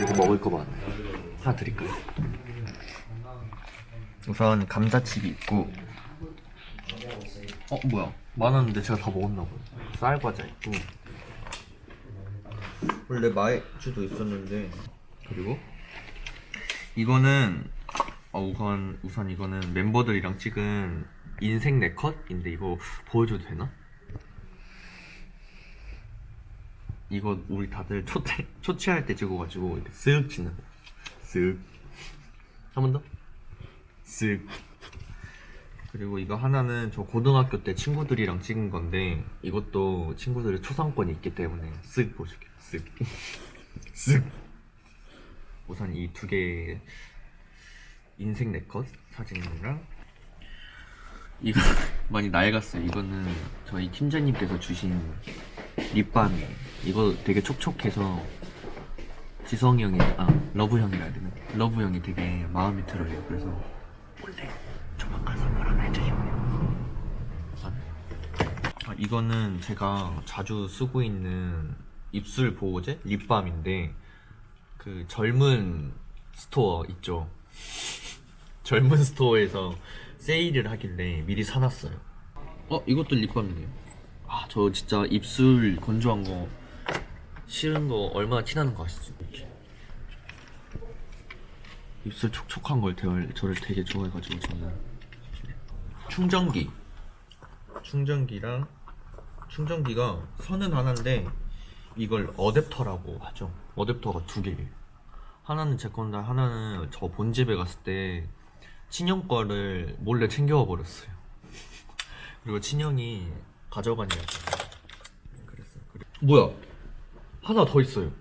이거 먹을 거 많아요. 하나 드릴까요? 우선 감자칩이 있고 어 뭐야 많았는데 제가 다 먹었나 봐요. 쌀과자 있고 원래 마이주도 있었는데 그리고 이거는 어, 우선 우선 이거는 멤버들이랑 찍은 인생 네컷인데 이거 보여줘도 되나? 이거 우리 다들 초체 초치할 때 찍어가지고 이렇게 쓱 치는 거. 쓱. 한 번 더. 쓱. 그리고 이거 하나는 저 고등학교 때 친구들이랑 찍은 건데 이것도 친구들의 초상권이 있기 때문에 쓱 보여줄게요. 쓱. 쓱. 우선 이 두개 인생 네컷 사진이랑 이거 많이 낡았어요. 이거는 저희 팀장님께서 주신 립밤이에요. 이거 되게 촉촉해서 지성이 형이 아 러브 형이라 해야 되나? 러브 형이 되게 마음에 들어요. 그래서 원래 조만간 선물 하나 해줘요. 아, 이거는 제가 자주 쓰고 있는 입술 보호제 립밤인데 그 젊은 스토어 있죠. 젊은 스토어에서 세일을 하길래 미리 사놨어요. 어 이것도 립밤이네요. 아 저 진짜 입술 건조한 거 싫은 거 얼마나 티나는 거 아시죠? 이렇게 입술 촉촉한 걸 대- 저를 되게 좋아해가지고 저는 충전기 충전기랑 충전기가 선은 하나인데 이걸 어댑터라고 하죠. 어댑터가 두 개예요. 하나는 제 건데 하나는 저 본집에 갔을 때 친형 거를 몰래 챙겨와 버렸어요. 그리고 친형이 가져가냐고 그랬어요. 그래- 뭐야? 하나 더 있어요.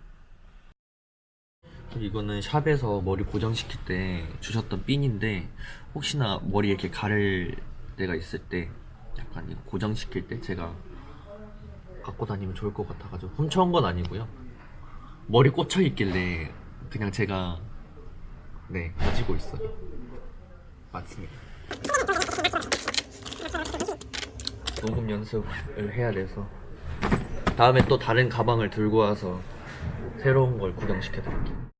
이거는 샵에서 머리 고정시킬 때 주셨던 핀인데 혹시나 머리 이렇게 가를 때가 있을 때 약간 이거 고정시킬 때 제가 갖고 다니면 좋을 것 같아가지고 훔쳐온 건 아니고요. 머리 꽂혀 있길래 그냥 제가 네 가지고 있어요. 맞습니다. 녹음 연습을 해야 돼서 다음에 또 다른 가방을 들고 와서 새로운 걸 구경시켜 드릴게요.